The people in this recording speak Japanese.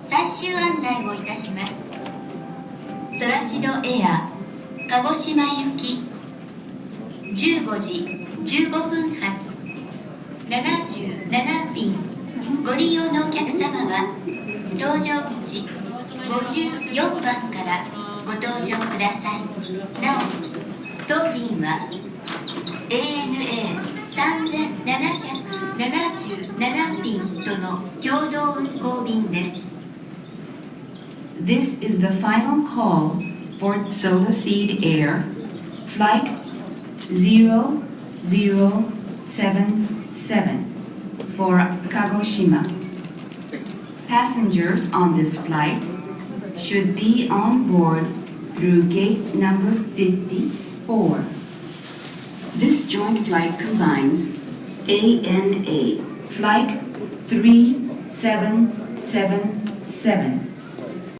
最終案内をいたします。ソラシドエア鹿児島行き15時15分発77便ご利用のお客様は搭乗口54番からご搭乗ください。なお当便は ANA3777 便との共同運航便で This is the final call for Solaseed Air, flight 0077 for Kagoshima. Passengers on this flight should be on board through gate number 54. This joint flight combines ANA Flight 3777